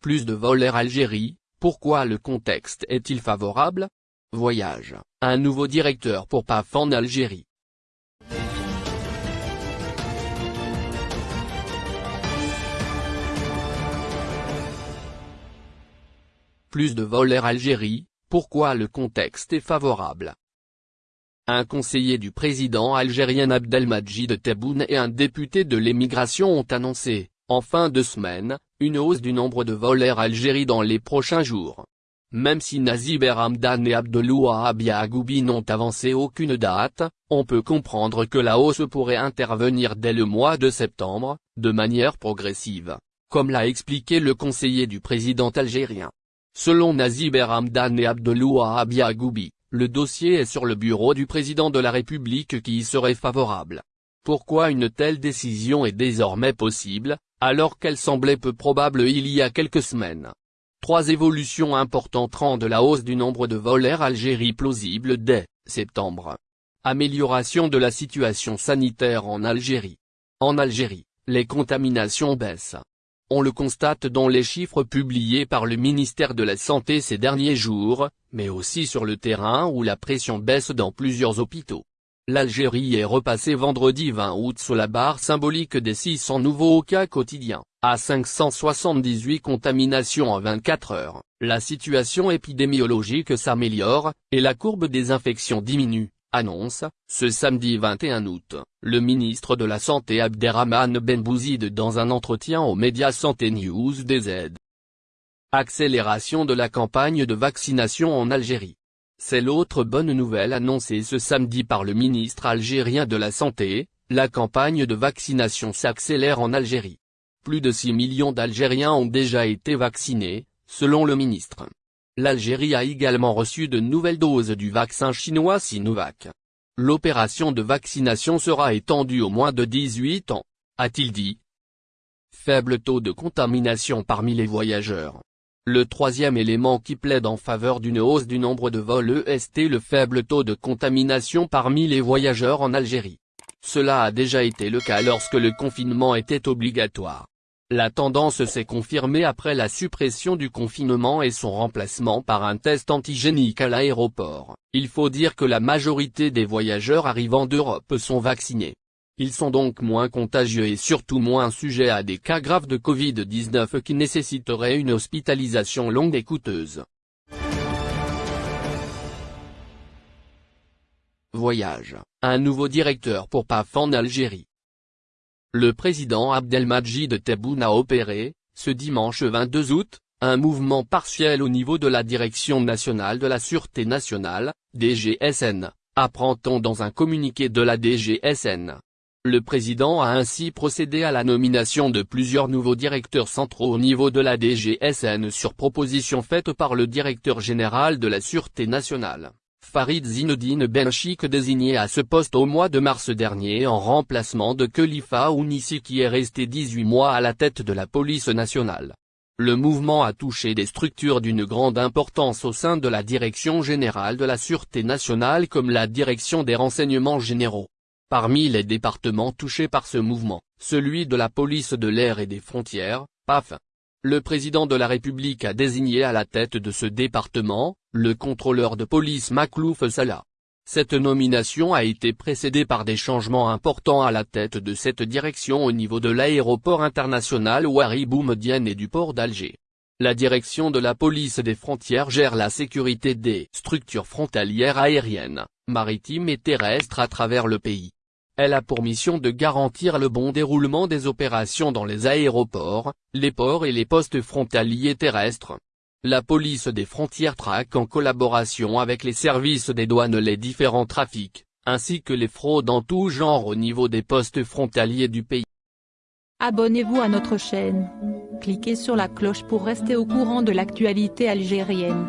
Plus de vols Algérie, pourquoi le contexte est-il favorable? Voyage, un nouveau directeur pour PAF en Algérie. Plus de vols Air Algérie, pourquoi le contexte est favorable? Un conseiller du président algérien Abdelmajid Tebboune et un député de l'émigration ont annoncé, en fin de semaine, une hausse du nombre de vols Air Algérie dans les prochains jours. Même si Nazib Hamdan et Abdelouahab Yagoubi n'ont avancé aucune date, on peut comprendre que la hausse pourrait intervenir dès le mois de septembre, de manière progressive, comme l'a expliqué le conseiller du président algérien. Selon Nazib Hamdan et Abdelouahab Yagoubi, le dossier est sur le bureau du président de la République qui y serait favorable. Pourquoi une telle décision est désormais possible, alors qu'elle semblait peu probable il y a quelques semaines? Trois évolutions importantes rendent la hausse du nombre de vols Air Algérie plausible dès septembre. Amélioration de la situation sanitaire en Algérie. En Algérie, les contaminations baissent. On le constate dans les chiffres publiés par le ministère de la Santé ces derniers jours, mais aussi sur le terrain où la pression baisse dans plusieurs hôpitaux. L'Algérie est repassée vendredi 20 août sous la barre symbolique des 600 nouveaux cas quotidiens, à 578 contaminations en 24 heures. La situation épidémiologique s'améliore, et la courbe des infections diminue, Annonce, ce samedi 21 août, le ministre de la Santé Abderrahman Benbouzid dans un entretien aux médias Santé News DZ. Accélération de la campagne de vaccination en Algérie. C'est l'autre bonne nouvelle annoncée ce samedi par le ministre algérien de la Santé, la campagne de vaccination s'accélère en Algérie. Plus de 6 millions d'Algériens ont déjà été vaccinés, selon le ministre. L'Algérie a également reçu de nouvelles doses du vaccin chinois Sinovac. L'opération de vaccination sera étendue au moins de 18 ans, a-t-il dit. Faible taux de contamination parmi les voyageurs. Le troisième élément qui plaide en faveur d'une hausse du nombre de vols EST le faible taux de contamination parmi les voyageurs en Algérie. Cela a déjà été le cas lorsque le confinement était obligatoire. La tendance s'est confirmée après la suppression du confinement et son remplacement par un test antigénique à l'aéroport. Il faut dire que la majorité des voyageurs arrivant d'Europe sont vaccinés. Ils sont donc moins contagieux et surtout moins sujets à des cas graves de Covid-19 qui nécessiteraient une hospitalisation longue et coûteuse. Voyage, un nouveau directeur pour PAF en Algérie. Le président Abdelmajid Tebboune a opéré, ce dimanche 22 août, un mouvement partiel au niveau de la Direction nationale de la Sûreté nationale, DGSN, apprend-on dans un communiqué de la DGSN. Le président a ainsi procédé à la nomination de plusieurs nouveaux directeurs centraux au niveau de la DGSN sur proposition faite par le directeur général de la Sûreté nationale. Farid Zinedine Benchik désigné à ce poste au mois de mars dernier en remplacement de Khalifa Ounissi qui est resté 18 mois à la tête de la police nationale. Le mouvement a touché des structures d'une grande importance au sein de la Direction générale de la Sûreté nationale comme la Direction des renseignements généraux. Parmi les départements touchés par ce mouvement, celui de la police de l'air et des frontières, PAF, le président de la République a désigné à la tête de ce département, le contrôleur de police Maklouf Salah. Cette nomination a été précédée par des changements importants à la tête de cette direction au niveau de l'aéroport international Ouari Boumedienne et du port d'Alger. La direction de la police des frontières gère la sécurité des structures frontalières aériennes, maritimes et terrestres à travers le pays. Elle a pour mission de garantir le bon déroulement des opérations dans les aéroports, les ports et les postes frontaliers terrestres. La police des frontières traque en collaboration avec les services des douanes les différents trafics, ainsi que les fraudes en tout genre au niveau des postes frontaliers du pays. Abonnez-vous à notre chaîne. Cliquez sur la cloche pour rester au courant de l'actualité algérienne.